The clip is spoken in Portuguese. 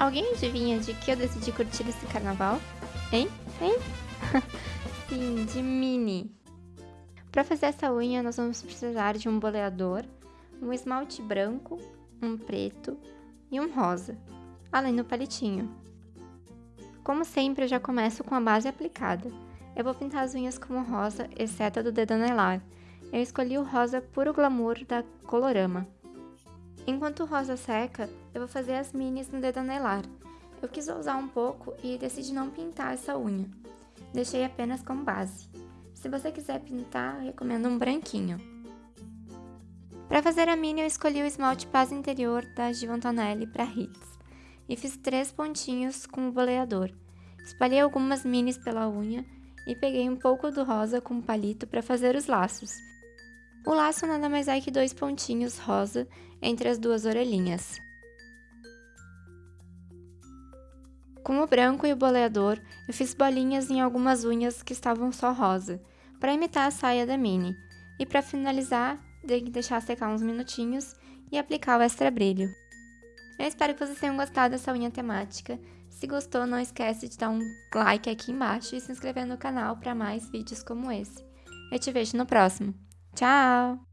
Alguém adivinha de que eu decidi curtir esse carnaval? Hein? Hein? Sim, de mini. Para fazer essa unha, nós vamos precisar de um boleador, um esmalte branco, um preto e um rosa, além do palitinho. Como sempre, eu já começo com a base aplicada. Eu vou pintar as unhas como rosa, exceto a do dedo anelar. Eu escolhi o rosa puro glamour da Colorama. Enquanto o rosa seca, eu vou fazer as minis no dedo anelar. Eu quis usar um pouco e decidi não pintar essa unha. Deixei apenas como base. Se você quiser pintar, recomendo um branquinho. Para fazer a mini, eu escolhi o esmalte base interior da Givon Tonelli para Hits e fiz três pontinhos com o boleador. Espalhei algumas minis pela unha e peguei um pouco do rosa com o palito para fazer os laços. O laço nada mais é que dois pontinhos rosa entre as duas orelhinhas. Com o branco e o boleador, eu fiz bolinhas em algumas unhas que estavam só rosa, para imitar a saia da Mini. E para finalizar, dei que deixar secar uns minutinhos e aplicar o extra brilho. Eu espero que vocês tenham gostado dessa unha temática. Se gostou, não esquece de dar um like aqui embaixo e se inscrever no canal para mais vídeos como esse. Eu te vejo no próximo. Ciao.